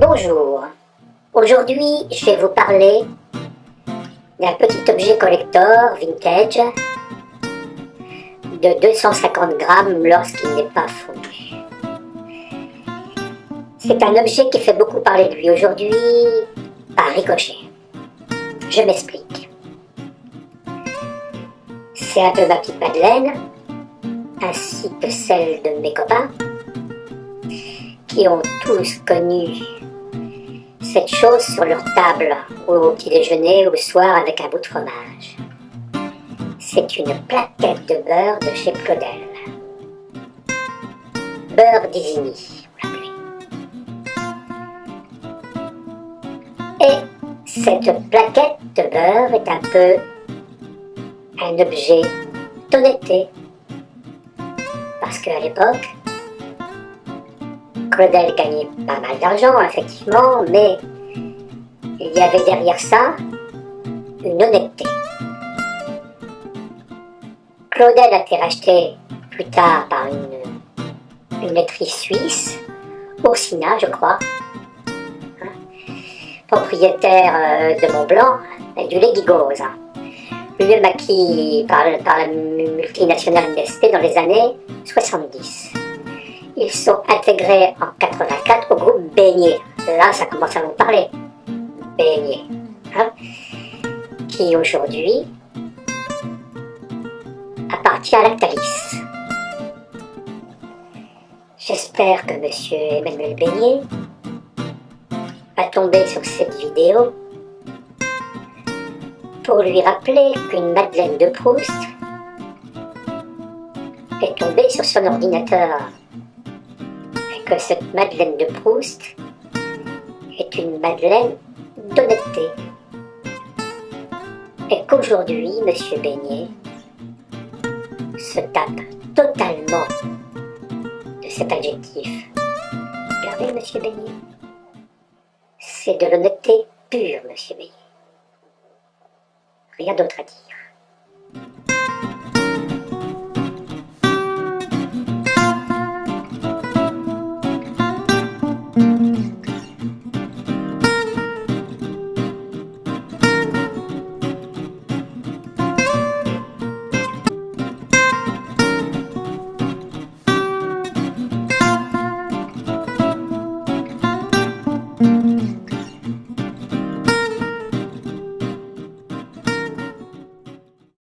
Bonjour, aujourd'hui je vais vous parler d'un petit objet collector vintage de 250 grammes lorsqu'il n'est pas fondu. C'est un objet qui fait beaucoup parler de lui aujourd'hui par ricochet. Je m'explique. C'est un peu ma petite Madeleine, ainsi que celle de mes copains, qui ont tous connu cette chose sur leur table, au petit déjeuner ou soir avec un bout de fromage. C'est une plaquette de beurre de chez Claudel. Beurre d'Isigny, Et cette plaquette de beurre est un peu un objet d'honnêteté. Parce qu'à l'époque, Claudel gagnait pas mal d'argent, effectivement, mais il y avait derrière ça une honnêteté. Claudel a été racheté plus tard par une, une suisse, Orsina, je crois, hein, propriétaire euh, de Montblanc du lait Guigose. Lui-même acquis par, par la multinationale Nestlé dans les années 70 ils sont intégrés en 84 au groupe Beignet. Là, ça commence à vous parler. Beignet. Hein, qui aujourd'hui appartient à Lactalis. J'espère que Monsieur Emmanuel Beignet va tomber sur cette vidéo pour lui rappeler qu'une Madeleine de Proust est tombée sur son ordinateur que cette Madeleine de Proust est une Madeleine d'honnêteté. Et qu'aujourd'hui, Monsieur Beignet se tape totalement de cet adjectif. Regardez, Monsieur Beignet. C'est de l'honnêteté pure, Monsieur Beignet. Rien d'autre à dire.